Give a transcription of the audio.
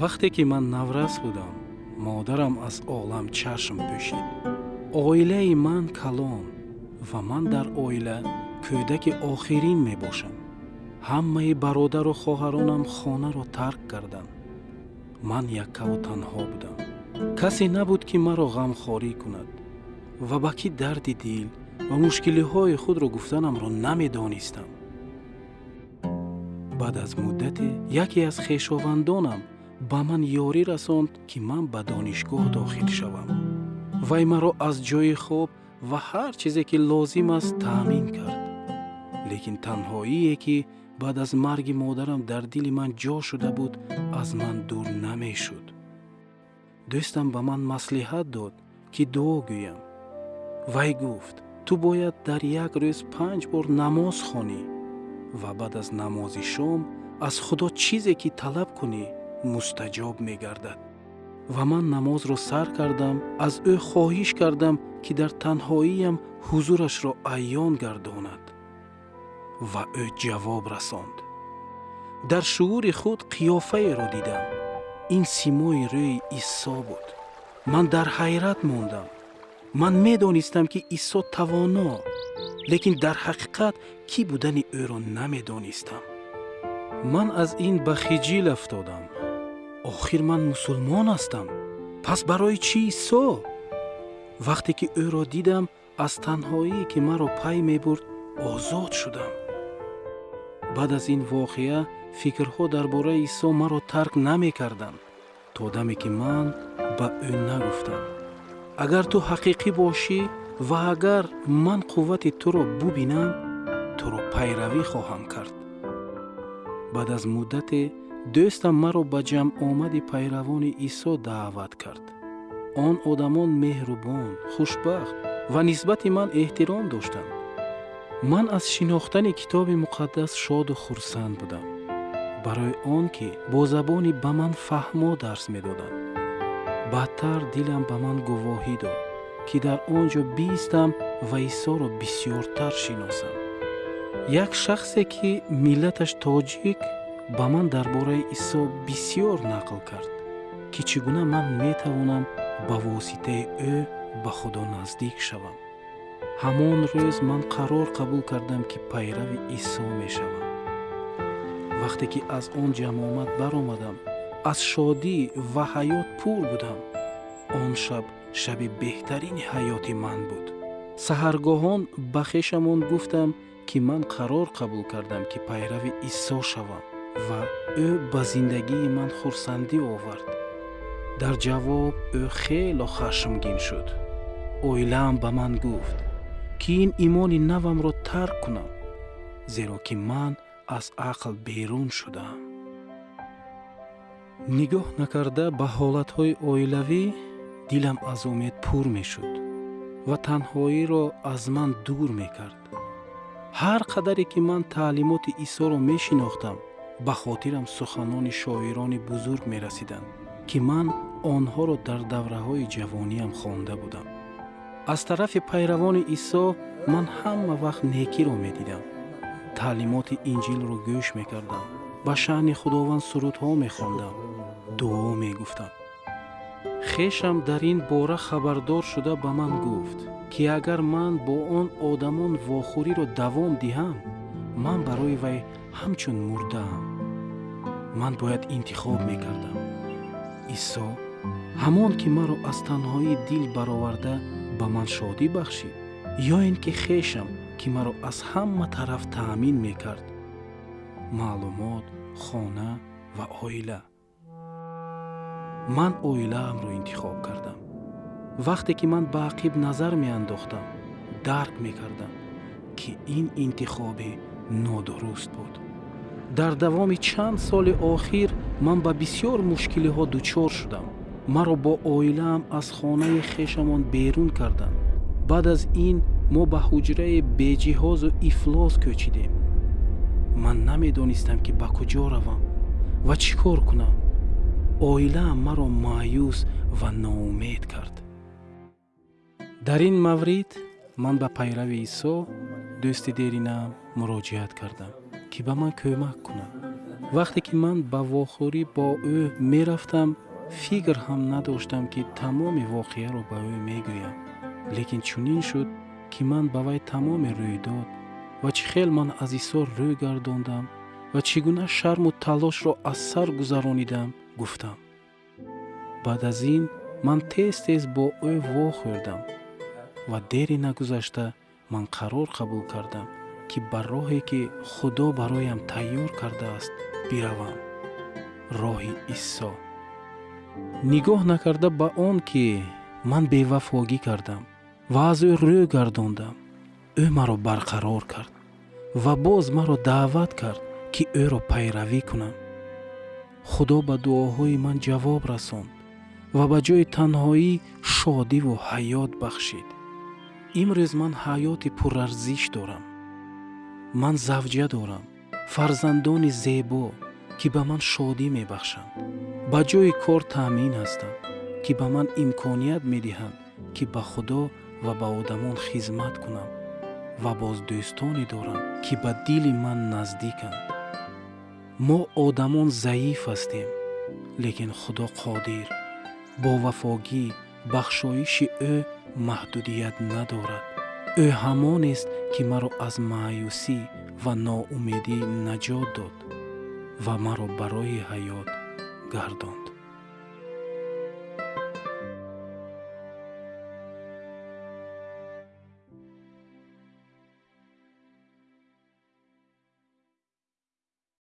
вақте ки ман наврас будам модарам аз олам чашм пӯшид. Оилаи ман калон ва ман дар оила кӯдаки охирин мебошам. Ҳамаи бародару хоҳаронам хонаро тарк карданд ман яккаву танҳо будам. Касе набуд ки маро ғамхорӣ кунад ва ба кӣ дарди дил ва мушкилиҳои худро гуфтанамро намедонистам. Баъд аз муддате яке аз хешовандонам ба ман ёрӣ расонд ки ман ба донишгоҳ дохил шавам. Вай маро аз ҷои хоб ва ҳар чизе ки лозим аст таъмин кард. Лекин танҳоие ки баъд аз марги модарам дар дили ман ҷо шуда буд аз ман дур намешуд. Дӯстам ба ман маслиҳат дод ки дуо гӯям. Вай гуфт ту бояд дар як рӯз панҷ бор намоз хонӣ ва баъд аз намози шом аз худо чизе ки талаб кунӣ мустаҷоб мегардад. Ва ман намозро сар кардам аз ӯ хоҳиш кардам ки дар танҳоиям ҳузурашро айён гардонад. Ва ӯ ҷавоб расонд. Дар шуури худ қиёфаеро дидам. Ин симои рӯи исо буд. Ман дар ҳайрат мондам. Ман медонистам ки исо тавоно лекин дар ҳақиқат кӣ будани ӯро намедонистам. Ман аз ин ба хиҷил афтодам охир ман мусулмон ҳастам. Пас барои чӣ исо вақте ки ӯро дидам аз танҳоие ки маро пай мебурд озод шудам. Баъд аз ин воқеа фикрҳо дар бораи исо маро тарк намекарданд то даме ки ман ба ӯ нагуфтам. Агар ту ҳақиқӣ бошӣ ва агар ман қуввати туро бубинам туро пайравӣ хоҳам кард. Баъд аз муддате дӯстам маро ба ҷамъомади пайравони исо даъват кард. Он одамон меҳрубон хушбахт ва нисбати ман эҳтиром доштанд. Ман аз шинохтани китоби муқаддас шоду хурсанд будам барои он ки бо забони ба ман фаҳмо дарс медоданд. Баъдтар дилам ба ман гувоҳӣ дод ки дар он ҷо биистам ва исоро бисьёртар шиносам. Як шахсе ки миллаташ тоҷик ба ман дар бораи исо бисьёр нақл кард ки чӣ гуна ман метавонам ба воситаи ӯ ба худо наздик шавам. Ҳамон рӯз ман қарор қабул кардам ки пайрави исо мешавам. Вақте ки аз он ҷамъомад баромадам. Аз шодӣ ва ҳаёт пур будам. Он шаб шаби беҳтарини ҳаёти ман буд. Саҳаргоҳон ба хешамон гуфтам ки ман қарор қабул кардам ки пайрави исо шавам ва ӯ ба зиндагии ман хурсандӣ овард. Дар ҷавоб ӯ хело хашмгин шуд. Оилаам ба ман гуфт ки ин имони навамро тарк кунам зеро ки ман аз ақл берун шудаам нигоҳ накарда ба ҳолатҳои оилавӣ дилам аз умед пур мешуд ва танҳоиро аз ман дур мекард. Ҳар қадаре ки ман таълимоти исоро мешинохтам ба хотирам суханони шоирони бузург мерасиданд ки ман онҳоро дар давраҳои ҷавониям хонда будам. Аз тарафи пайравони исо ман ҳама вақт некиро медидам. Таълимоти инҷилро гӯш мекардам. Ба шаъни худованд сурудҳо мехондам. Дуо мегуфтам. Хешам дар ин бора хабардор шуда ба ман гуфт ки агар ман бо он одамон вохӯриро давом диҳам ман барои вай ҳамчун мурдаам ман бояд интихоб мекардам. Исо ҳамон ки маро аз танҳоӣ дил бароварда ба ман шодӣ бахшид ё ин ки хешам ки маро аз ҳама тараф таъмин мекард. Маълумот хона ва оила. Ман оилаамро интихоб кардам. Вақте ки ман ба ақиб назар меандохтам дарк мекардам ки ин интихоби нодуруст буд дар давоми чанд соли охир ман ба бисьёр мушкилиҳо дучор шудам. Маро бо оилаам аз хонаи хешамон берун карданд. Баъд аз ин мо ба ҳуҷрае беҷиҳозу ифлос кӯчидем. Ман намедонистам ки ба куҷо равам ва чӣ кор кунам. Оилаам маро маъюс ва ноумед кард. Дар ин маврид ман ба пайрави исо дӯсти деринам муроҷиат кардам ки ба ман кӯмак кунад вақте ки ман ба вохӯрӣ бо ӯ мерафтам фикр ҳам надоштам ки тамоми воқеаро ба ӯ мегӯям. Лекин чунин шуд ки ман ба вай тамоми рӯйдод ва чӣ хел ман аз исор рӯй гардондам ва чӣ гуна шарму талошро аз сар гузаронидам гуфтам. Баъд аз ин ман тез тез бо ӯ вохӯрдам ва дери нагузашта ман қарор қабул кардам ки ба роҳе ки худо бароям тайёр кардааст биравам. Роҳи исо нигоҳ накарда ба он ки ман бевафогӣ кардам ва аз ӯ рӯй гардондам. Ӯ маро барқарор кард ва боз маро даъват кард ки ӯро пайравӣ кунам. Худо ба дуоҳои ман ҷавоб расонд ва ба ҷои танҳоӣ шодиву ҳаёт бахшид. Имрӯз ман ҳаёти пурарзиш дорам ман завҷа дорам. Фарзандони зебо ки ба ман шодӣ мебахшанд. Ба ҷои кор таъмин ҳастам ки ба ман имконият медиҳанд ки ба худо ва ба одамон хизмат кунам ва боз дӯстоне дорам ки ба дили ман наздиканд. Мо одамон заиф ҳастем лекин худо қодир. Бо вафогӣ бахшоиши ӯ маҳдудият надорад ӯ ҳамонест ки маро аз маъюсӣ ва ноумедӣ наҷот дод ва маро барои ҳаёт гардонд